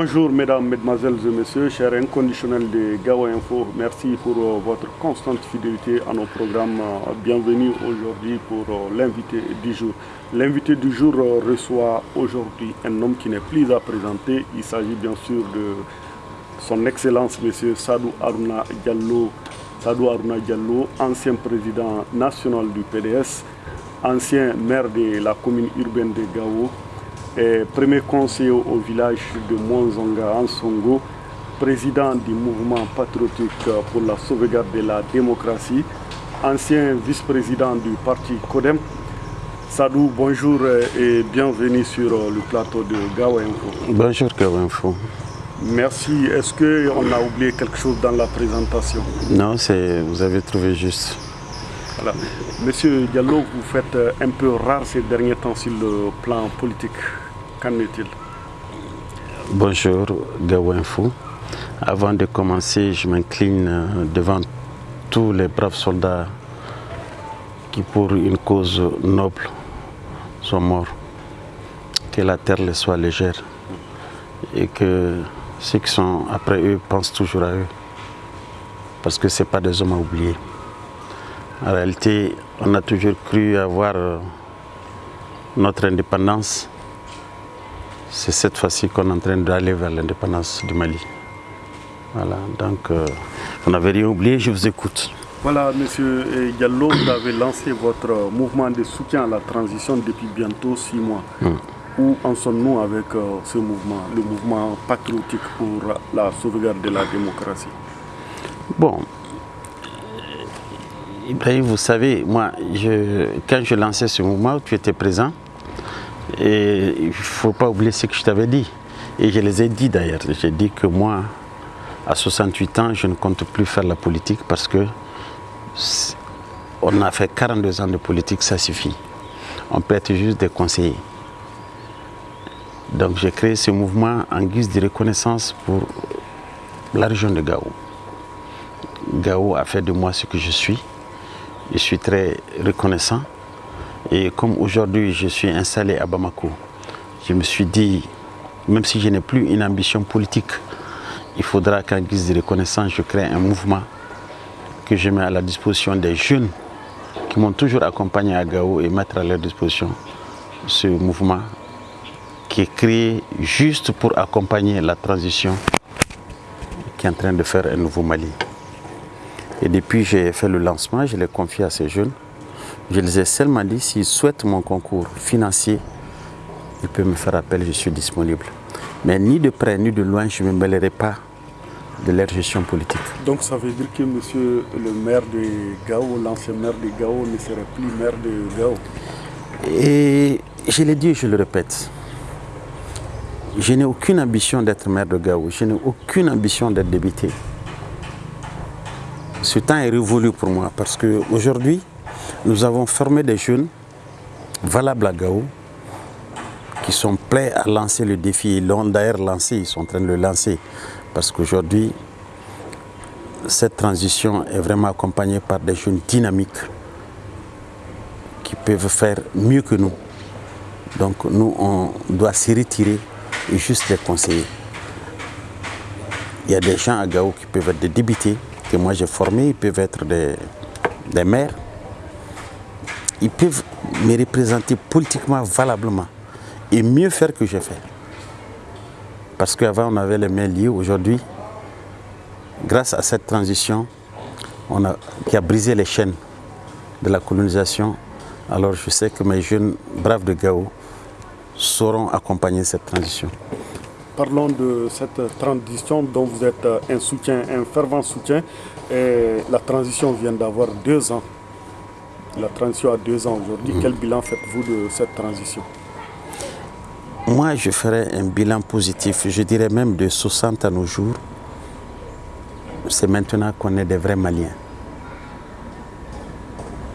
Bonjour mesdames, mesdemoiselles et messieurs, chers inconditionnels de Gawa Info. Merci pour euh, votre constante fidélité à nos programmes. Euh, bienvenue aujourd'hui pour euh, l'invité du jour. L'invité du jour reçoit aujourd'hui un homme qui n'est plus à présenter. Il s'agit bien sûr de son Excellence Monsieur Sadou Aruna Diallo. Sadou Aruna Diallo, ancien président national du PDS, ancien maire de la commune urbaine de Gao, premier conseiller au village de Mwanzonga en Songo, président du mouvement patriotique pour la sauvegarde de la démocratie, ancien vice-président du parti CODEM. Sadou, bonjour et bienvenue sur le plateau de Gawa Info. Bonjour Gawa Info. Merci. Est-ce qu'on a oublié quelque chose dans la présentation? Non, vous avez trouvé juste. Monsieur Diallo, vous faites un peu rare ces derniers temps sur le plan politique. Qu'en est-il? Bonjour, Info. Avant de commencer, je m'incline euh, devant tous les braves soldats qui, pour une cause noble, sont morts. Que la terre les soit légère et que ceux qui sont après eux pensent toujours à eux. Parce que ce n'est pas des hommes à oublier. En réalité, on a toujours cru avoir euh, notre indépendance c'est cette fois-ci qu'on est en train d'aller vers l'indépendance du Mali. Voilà, donc euh, on n'avait rien oublié, je vous écoute. Voilà, Monsieur Diallo, vous avez lancé votre mouvement de soutien à la transition depuis bientôt six mois. Hmm. Où en sommes-nous avec euh, ce mouvement, le mouvement patriotique pour la sauvegarde de la démocratie? Bon, Vous savez, moi, quand je lançais ce mouvement, tu étais présent. Et il ne faut pas oublier ce que je t'avais dit. Et je les ai dit d'ailleurs. J'ai dit que moi, à 68 ans, je ne compte plus faire la politique parce que on a fait 42 ans de politique, ça suffit. On peut être juste des conseillers. Donc j'ai créé ce mouvement en guise de reconnaissance pour la région de Gao. Gao a fait de moi ce que je suis. Je suis très reconnaissant. Et comme aujourd'hui je suis installé à Bamako, je me suis dit, même si je n'ai plus une ambition politique, il faudra qu'en guise de reconnaissance, je crée un mouvement que je mets à la disposition des jeunes qui m'ont toujours accompagné à Gao et mettre à leur disposition ce mouvement qui est créé juste pour accompagner la transition qui est en train de faire un nouveau Mali. Et depuis j'ai fait le lancement, je l'ai confié à ces jeunes. Je les ai seulement dit, s'ils souhaitent mon concours financier, ils peuvent me faire appel, je suis disponible. Mais ni de près ni de loin, je ne me mêlerai pas de leur gestion politique. Donc ça veut dire que monsieur le maire de Gao, l'ancien maire de Gao, ne serait plus maire de Gao? Et je l'ai dit et je le répète. Je n'ai aucune ambition d'être maire de Gao, je n'ai aucune ambition d'être débuté. Ce temps est révolu pour moi parce qu'aujourd'hui, nous avons formé des jeunes valables à Gao qui sont prêts à lancer le défi. Ils l'ont d'ailleurs lancé, ils sont en train de le lancer. Parce qu'aujourd'hui, cette transition est vraiment accompagnée par des jeunes dynamiques qui peuvent faire mieux que nous. Donc nous, on doit s'y retirer et juste les conseiller. Il y a des gens à Gao qui peuvent être des débutés, que moi j'ai formés, ils peuvent être des, des maires, ils peuvent me représenter politiquement valablement et mieux faire que j'ai fait. Parce qu'avant on avait les mains liées, aujourd'hui, grâce à cette transition on a, qui a brisé les chaînes de la colonisation, alors je sais que mes jeunes braves de Gao sauront accompagner cette transition. Parlons de cette transition dont vous êtes un soutien, un fervent soutien. La transition vient d'avoir deux ans. La transition a deux ans aujourd'hui. Quel bilan faites-vous de cette transition? Moi, je ferai un bilan positif. Je dirais même de 60 à nos jours. C'est maintenant qu'on est des vrais Maliens.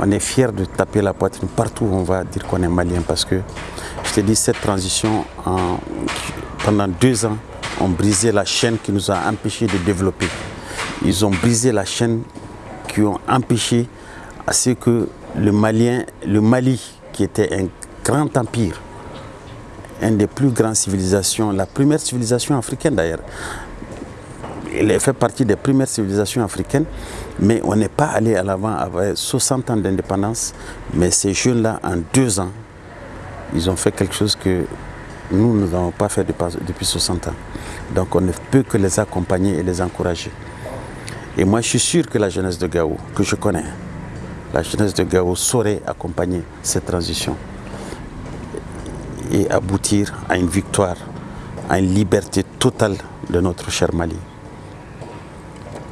On est fiers de taper la poitrine partout où on va dire qu'on est Malien parce que, je te dis, cette transition, pendant deux ans, ont brisé la chaîne qui nous a empêchés de développer. Ils ont brisé la chaîne qui ont empêché à ce que le Malien, le Mali, qui était un grand empire, une des plus grandes civilisations, la première civilisation africaine d'ailleurs. Elle fait partie des premières civilisations africaines, mais on n'est pas allé à l'avant avec 60 ans d'indépendance. Mais ces jeunes-là, en deux ans, ils ont fait quelque chose que nous, nous n'avons pas fait depuis 60 ans. Donc on ne peut que les accompagner et les encourager. Et moi, je suis sûr que la jeunesse de Gao, que je connais, la jeunesse de Gao saurait accompagner cette transition et aboutir à une victoire, à une liberté totale de notre cher Mali.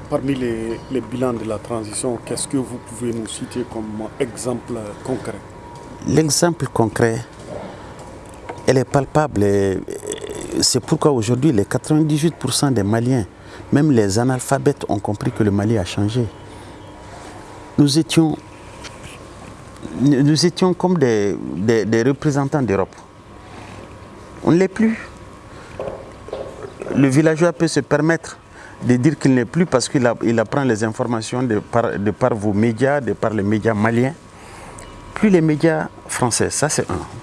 Parmi les, bilans de la transition, qu'est-ce que vous pouvez nous citer comme exemple concret? L'exemple concret, elle est palpable. C'est pourquoi aujourd'hui, les 98% des Maliens, même les analphabètes, ont compris que le Mali a changé. Nous étions, nous étions comme des représentants d'Europe. On ne l'est plus. Le villageois peut se permettre de dire qu'il n'est plus parce qu'il apprend les informations de par, vos médias, de par les médias maliens. Plus les médias français, ça c'est un.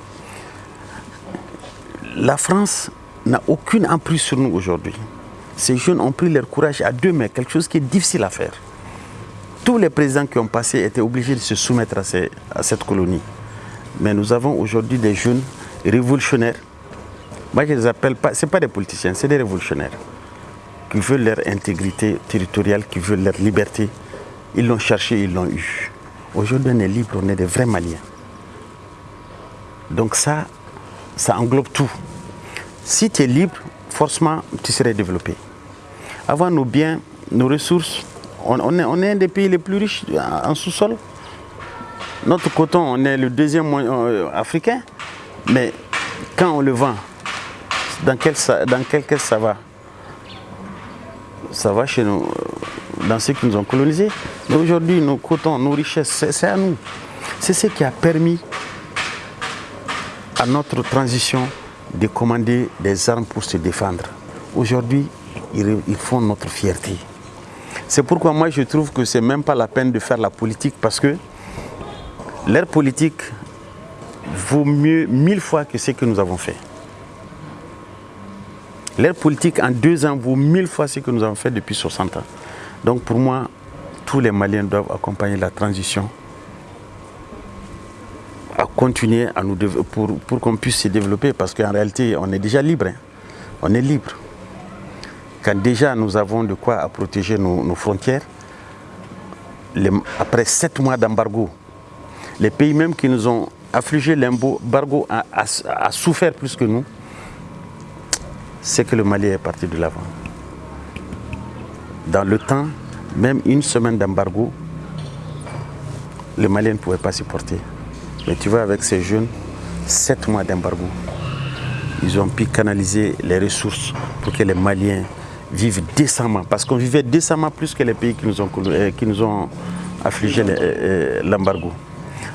La France n'a aucune emprise sur nous aujourd'hui. Ces jeunes ont pris leur courage à deux mains, quelque chose qui est difficile à faire. Tous les présidents qui ont passé étaient obligés de se soumettre à, cette colonie. Mais nous avons aujourd'hui des jeunes révolutionnaires moi, je les appelle pas, ce pas des politiciens, c'est des révolutionnaires qui veulent leur intégrité territoriale, qui veulent leur liberté. Ils l'ont cherché, ils l'ont eu. Aujourd'hui, on est libre, on est des vrais Maliens. Donc ça, ça englobe tout. Si tu es libre, forcément, tu serais développé. Avant nos biens, nos ressources, on, est, on est un des pays les plus riches en sous-sol. Notre coton, on est le deuxième euh, africain, mais quand on le vend, dans quel, dans quel caisse ça va? Ça va chez nous, euh, dans ceux qui nous ont colonisés. Mais aujourd'hui, nos cotons, nos richesses, c'est à nous. C'est ce qui a permis à notre transition de commander des armes pour se défendre. Aujourd'hui, ils font notre fierté. C'est pourquoi moi je trouve que ce n'est même pas la peine de faire la politique parce que l'air politique vaut mieux mille fois que ce que nous avons fait. L'air politique en deux ans vaut mille fois ce que nous avons fait depuis 60 ans. Donc pour moi, tous les Maliens doivent accompagner la transition à continuer à nous pour, pour qu'on puisse se développer parce qu'en réalité, on est déjà libre. Hein. On est libre. Quand déjà nous avons de quoi à protéger nos, frontières, après sept mois d'embargo, les pays même qui nous ont affligé l'embargo a souffert plus que nous c'est que le Mali est parti de l'avant. Dans le temps, même une semaine d'embargo, le Mali ne pouvait pas supporter. Mais tu vois, avec ces jeunes, sept mois d'embargo, ils ont pu canaliser les ressources pour que les Maliens vivent décemment. Parce qu'on vivait décemment plus que les pays qui nous ont, euh, qui nous ont affligé euh, euh, l'embargo.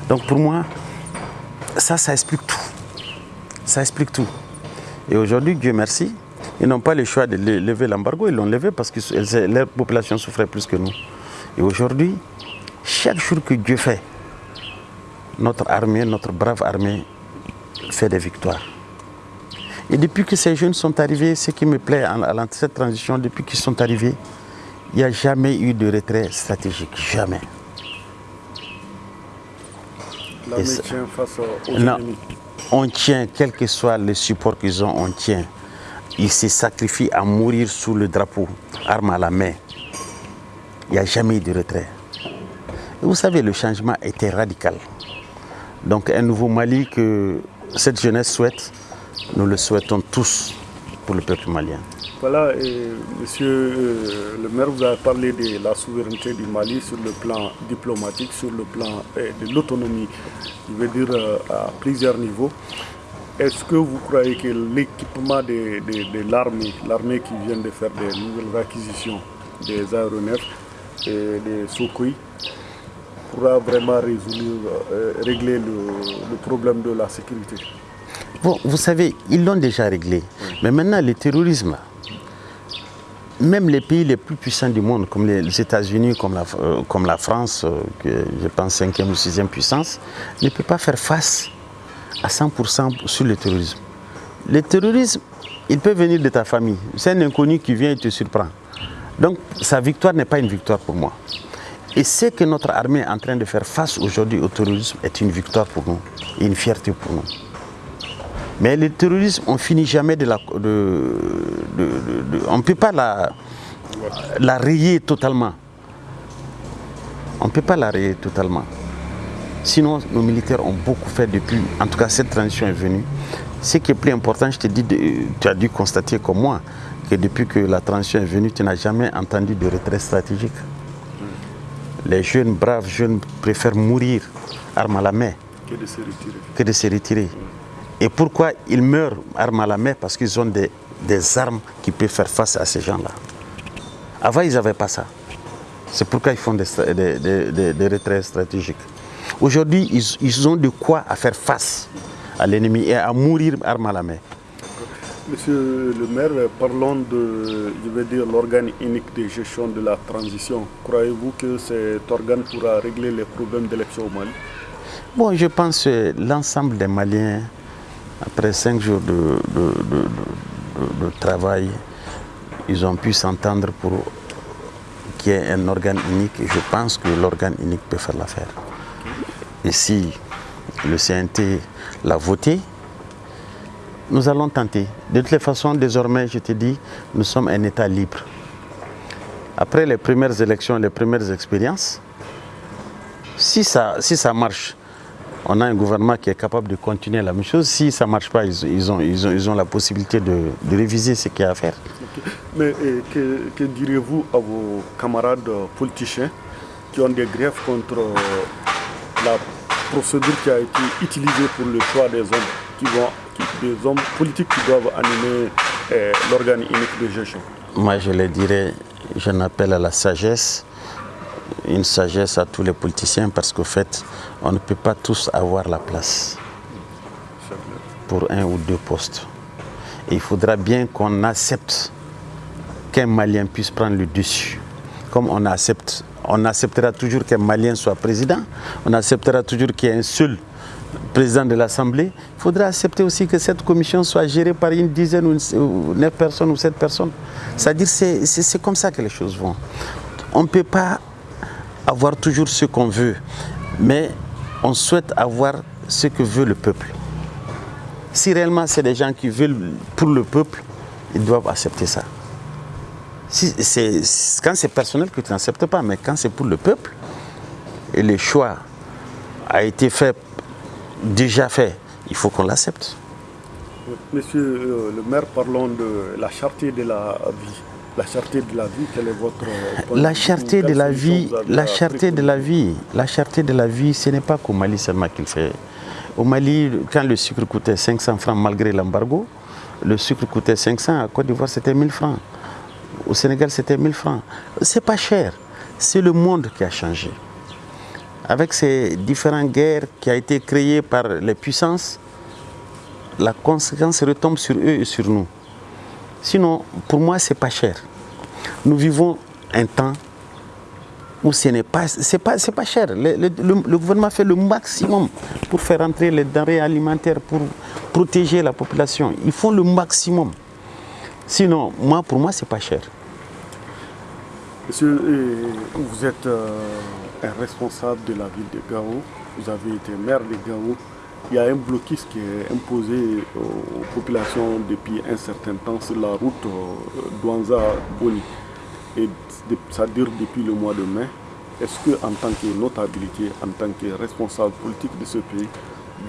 Donc pour moi, ça, ça explique tout. Ça explique tout. Et aujourd'hui, Dieu merci, ils n'ont pas le choix de lever l'embargo, ils l'ont levé parce que leur population souffrait plus que nous. Et aujourd'hui, chaque jour que Dieu fait, notre armée, notre brave armée fait des victoires. Et depuis que ces jeunes sont arrivés, ce qui me plaît à cette transition, depuis qu'ils sont arrivés, il n'y a jamais eu de retrait stratégique, jamais. L'armée tient face aux ennemis on tient, quel que soit le support qu'ils ont, on tient. Ils se sacrifient à mourir sous le drapeau, arme à la main. Il n'y a jamais eu de retrait. vous savez, le changement était radical. Donc un nouveau Mali que cette jeunesse souhaite, nous le souhaitons tous pour le peuple malien. Voilà, monsieur euh, le maire, vous avez parlé de la souveraineté du Mali sur le plan diplomatique, sur le plan euh, de l'autonomie, je veux dire euh, à plusieurs niveaux. Est-ce que vous croyez que l'équipement de, l'armée, l'armée qui vient de faire des nouvelles acquisitions des aéronefs et des Sukhoi, pourra vraiment régler le, problème de la sécurité Bon, vous savez, ils l'ont déjà réglé. Mais maintenant, le terrorisme, même les pays les plus puissants du monde, comme les États-Unis, comme, euh, comme, la France, euh, que je pense 5e ou 6e puissance, ne peut pas faire face à 100% sur le terrorisme. Le terrorisme, il peut venir de ta famille. C'est un inconnu qui vient et te surprend. Donc sa victoire n'est pas une victoire pour moi. Et ce que notre armée est en train de faire face aujourd'hui au terrorisme est une victoire pour nous, et une fierté pour nous. Mais le terrorisme, on finit jamais de la... on ne peut pas la, la rayer totalement. On ne peut pas la rayer totalement. Sinon, nos militaires ont beaucoup fait depuis, en tout cas cette transition est venue. Ce qui est plus important, je te dis, tu as dû constater comme moi, que depuis que la transition est venue, tu n'as jamais entendu de retrait stratégique. Les jeunes, braves jeunes préfèrent mourir armes à la main que de se retirer. Que de se retirer. Et pourquoi ils meurent armes à la main? Parce qu'ils ont des, armes qui peuvent faire face à ces gens-là. Avant, ils n'avaient pas ça. C'est pourquoi ils font des, des, retraits stratégiques. Aujourd'hui, ils, ils, ont de quoi à faire face à l'ennemi et à mourir armes à la main. Monsieur le maire, parlons de, je dire, l'organe unique de gestion de la transition. Croyez-vous que cet organe pourra régler les problèmes d'élection au Mali? Bon, je pense que l'ensemble des Maliens, après cinq jours de, de, travail, ils ont pu s'entendre pour qu'il y ait un organe unique. Et je pense que l'organe unique peut faire l'affaire. Et si le CNT l'a voté, nous allons tenter. De toutes les façons, désormais, je te dis, nous sommes un État libre. Après les premières élections, les premières expériences, si ça, si ça marche, on a un gouvernement qui est capable de continuer la même chose. Si ça ne marche pas, ils, ont, ils, ont, ils, ont, la possibilité de, réviser ce qu'il y a à faire. Mais que, que direz-vous à vos camarades politiciens qui ont des griefs contre la procédure qui a été utilisée pour le choix des hommes qui vont des hommes politiques qui doivent animer eh, l'organe unique de gestion Moi, je le dirais, je n'appelle à la sagesse, une sagesse à tous les politiciens parce qu'au fait, on ne peut pas tous avoir la place pour un ou deux postes. il faudra bien qu'on accepte qu'un Malien puisse prendre le dessus. Comme on accepte, on acceptera toujours qu'un Malien soit président, on acceptera toujours qu'il y ait un seul président de l'Assemblée, il faudra accepter aussi que cette commission soit gérée par une dizaine ou neuf personnes ou sept personnes. C'est-à-dire que c'est comme ça que les choses vont. On ne peut pas avoir toujours ce qu'on veut, mais on souhaite avoir ce que veut le peuple. Si réellement c'est des gens qui veulent pour le peuple, ils doivent accepter ça. Si quand c'est personnel que tu n'acceptes pas, mais quand c'est pour le peuple, et le choix a été fait déjà fait, il faut qu'on l'accepte. Monsieur euh, le maire, parlons de la charté de la vie. La charté de la vie, quelle est votre La charté de la vie, la charté de la vie, la charté de la vie, ce n'est pas qu'au Mali seulement qu'il fait. Au Mali, quand le sucre coûtait 500 francs malgré l'embargo, le sucre coûtait 500, à Côte d'Ivoire c'était 1000 francs. Au Sénégal c'était 1000 francs. C'est pas cher, c'est le monde qui a changé avec ces différentes guerres qui ont été créées par les puissances, la conséquence retombe sur eux et sur nous. Sinon, pour moi, ce n'est pas cher. Nous vivons un temps où ce n'est pas, pas, pas cher. Le, gouvernement fait le maximum pour faire entrer les denrées alimentaires, pour protéger la population. Ils font le maximum. Sinon, moi, pour moi, ce n'est pas cher. Monsieur, vous êtes euh, un responsable de la ville de Gao, vous avez été maire de Gao. Il y a un blocus qui est imposé aux populations depuis un certain temps sur la route euh, Douanza-Boni. Et ça dure depuis le mois de mai. Est-ce que en tant que notabilité, en tant que responsable politique de ce pays,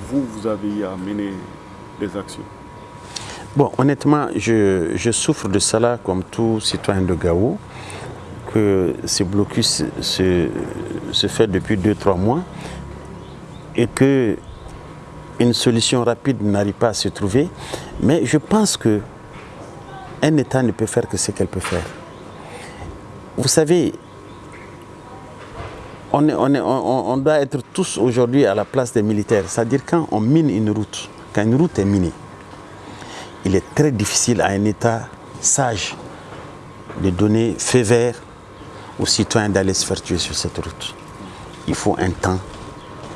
vous, vous avez à mener des actions? Bon, honnêtement, je, je souffre de cela comme tout citoyen de Gao que ce blocus se, se fait depuis 2-3 mois et que une solution rapide n'arrive pas à se trouver. Mais je pense que un État ne peut faire que ce qu'elle peut faire. Vous savez, on, est, on, est, on, doit être tous aujourd'hui à la place des militaires. C'est-à-dire quand on mine une route, quand une route est minée, il est très difficile à un État sage de donner feu vert aux citoyens d'aller se faire tuer sur cette route. Il faut un temps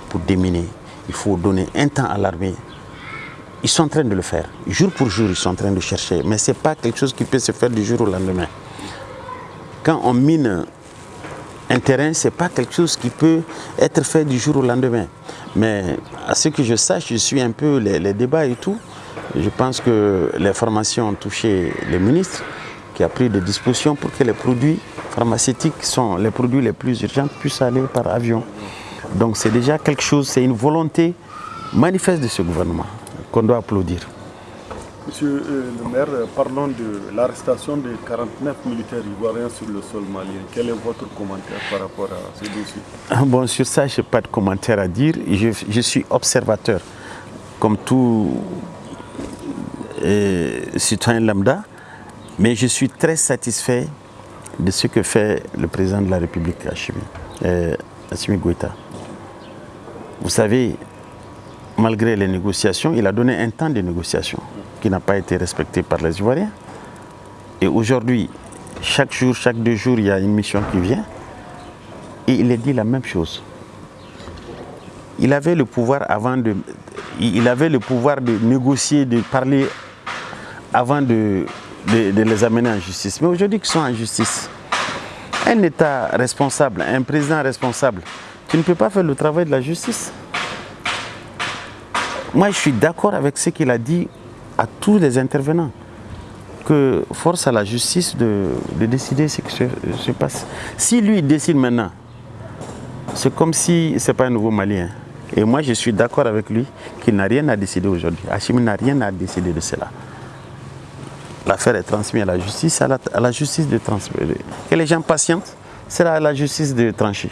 pour déminer. Il faut donner un temps à l'armée ils sont en train de le faire. Jour pour jour, ils sont en train de chercher. Mais ce n'est pas quelque chose qui peut se faire du jour au lendemain. Quand on mine un terrain, ce n'est pas quelque chose qui peut être fait du jour au lendemain. Mais à ce que je sache, je suis un peu les, débats et tout. Je pense que les formations ont touché le ministre qui a pris des dispositions pour que les produits pharmaceutiques sont les produits les plus urgents puissent aller par avion. Donc c'est déjà quelque chose, c'est une volonté manifeste de ce gouvernement qu'on doit applaudir. Monsieur euh, le maire, parlons de l'arrestation de 49 militaires ivoiriens sur le sol malien. Quel est votre commentaire par rapport à ce dossier? Ah, Bon, sur ça, je n'ai pas de commentaire à dire. Je, suis observateur, comme tout euh, citoyen lambda, mais je suis très satisfait de ce que fait le président de la République, Hachimi, euh, Vous savez, malgré les négociations, il a donné un temps de négociation qui n'a pas été respecté par les Ivoiriens. Et aujourd'hui, chaque jour, chaque deux jours, il y a une mission qui vient. Et il a dit la même chose. Il avait le pouvoir avant de, il avait le pouvoir de négocier, de parler avant de, de, les amener en justice. Mais aujourd'hui, ils sont en justice. Un État responsable, un président responsable, tu ne peux pas faire le travail de la justice. Moi, je suis d'accord avec ce qu'il a dit à tous les intervenants. Que force à la justice de, décider ce qui se, passe. Si lui décide maintenant, c'est comme si ce n'est pas un nouveau Malien. Et moi, je suis d'accord avec lui qu'il n'a rien à décider aujourd'hui. Hachim n'a rien à décider de cela. L'affaire est transmise à la justice, à la, à la justice de transmettre. Que les gens patientent, c'est à la justice de trancher.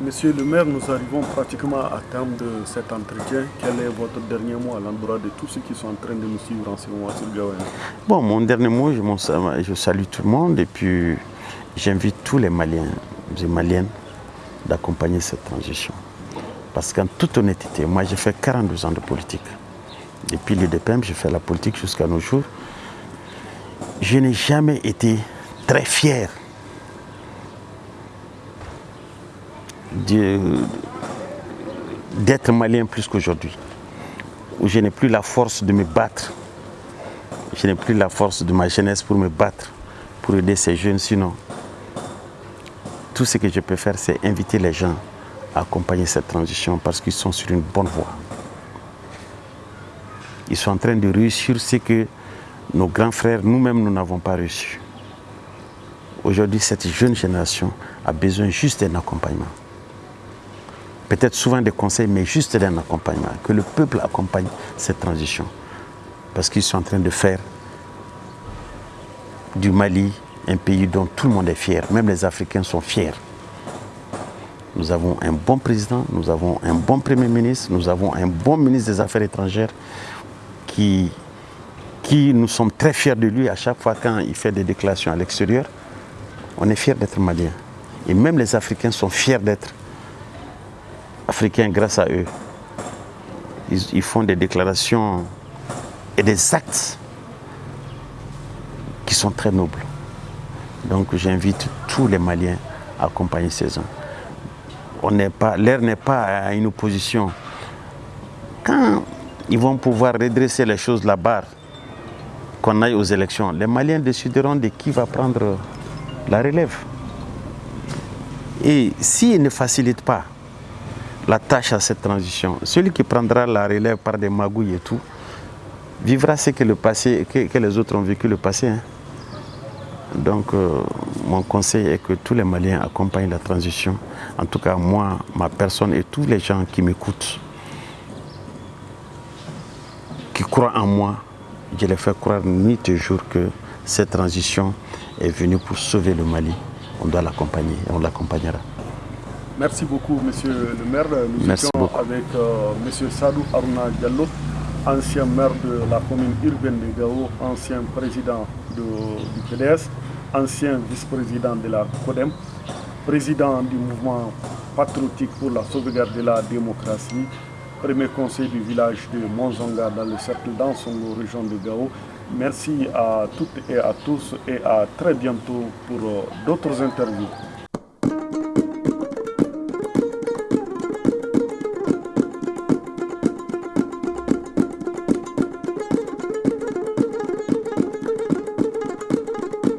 Monsieur le maire, nous arrivons pratiquement à terme de cet entretien. Quel est votre dernier mot à l'endroit de tous ceux qui sont en train de nous suivre en ce moment sur Gawain Bon, mon dernier mot, je, je, salue tout le monde et puis j'invite tous les Maliens et Maliennes d'accompagner cette transition. Parce qu'en toute honnêteté, moi j'ai fait 42 ans de politique. Depuis l'IDPM, j'ai fait la politique jusqu'à nos jours. Je n'ai jamais été très fier d'être malien plus qu'aujourd'hui. Je n'ai plus la force de me battre. Je n'ai plus la force de ma jeunesse pour me battre, pour aider ces jeunes. Sinon, tout ce que je peux faire, c'est inviter les gens à accompagner cette transition parce qu'ils sont sur une bonne voie. Ils sont en train de réussir ce que nos grands frères, nous-mêmes, nous n'avons pas réussi. Aujourd'hui, cette jeune génération a besoin juste d'un accompagnement peut-être souvent des conseils, mais juste d'un accompagnement, que le peuple accompagne cette transition. Parce qu'ils sont en train de faire du Mali un pays dont tout le monde est fier, même les Africains sont fiers. Nous avons un bon président, nous avons un bon premier ministre, nous avons un bon ministre des Affaires étrangères qui, qui nous sommes très fiers de lui à chaque fois quand il fait des déclarations à l'extérieur. On est fiers d'être malien. Et même les Africains sont fiers d'être africains grâce à eux. Ils, font des déclarations et des actes qui sont très nobles. Donc j'invite tous les Maliens à accompagner ces gens. L'air n'est pas à une opposition. Quand ils vont pouvoir redresser les choses là-bas, qu'on aille aux élections, les Maliens décideront de qui va prendre la relève. Et s'ils ne facilitent pas la tâche à cette transition. Celui qui prendra la relève par des magouilles et tout, vivra ce que, le passé, que, les autres ont vécu le passé. Hein. Donc, euh, mon conseil est que tous les Maliens accompagnent la transition. En tout cas, moi, ma personne et tous les gens qui m'écoutent, qui croient en moi, je les fais croire nuit et jour que cette transition est venue pour sauver le Mali. On doit l'accompagner et on l'accompagnera. Merci beaucoup, monsieur le maire. Nous étions avec euh, monsieur Sadou Aruna Diallo, ancien maire de la commune urbaine de Gao, ancien président du PDS, ancien vice-président de la CODEM, président du mouvement patriotique pour la sauvegarde de la démocratie, premier conseil du village de Monzonga dans le cercle d'Ansongo, région de Gao. Merci à toutes et à tous et à très bientôt pour euh, d'autres interviews.